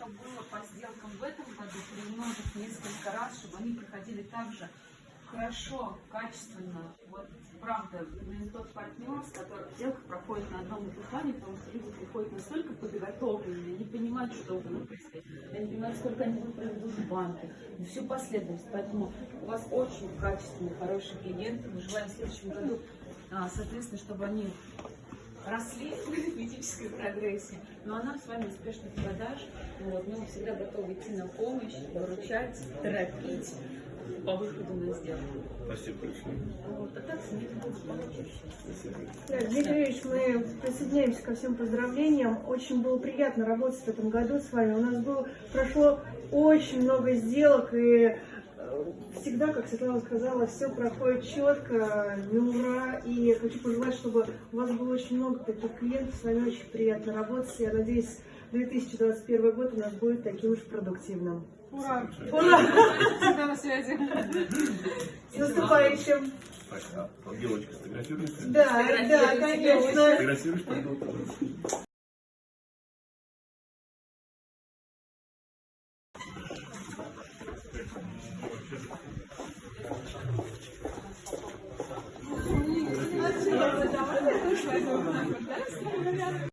что было по сделкам в этом году, приумножить несколько раз, чтобы они приходили так же хорошо, качественно. Вот правда, именно тот партнер, с которым сделка проходит на одном и том же плане, потому что люди приходят настолько подготовленные, не понимают, что вы происходит, они понимают, сколько они будут проведут в банке, и всю последовательность. Поэтому у вас очень качественные, хорошие клиенты. Мы желаем в следующем году, а, соответственно, чтобы они росли в физической прогрессии, но она с вами успешных продаж. Вот, мы всегда готовы идти на помощь, выручать, торопить по выходу на сделку. Спасибо большое. Вот, а так. Да, Дмитрий Юрьевич, мы присоединяемся ко всем поздравлениям. Очень было приятно работать в этом году с вами. У нас было, прошло очень много сделок, и э, всегда, как Светлана сказала, все проходит четко, на ура. И я хочу пожелать, чтобы у вас было очень много таких клиентов, с вами очень приятно работать. Я надеюсь, 2021 год у нас будет таким же продуктивным. Ура! Ура! Всегда на связи. С наступающим! А вот девочка сфотографируется? Да, да, конечно. Фотографируешь, пожалуйста. Ich weiß auch nicht, was das ist.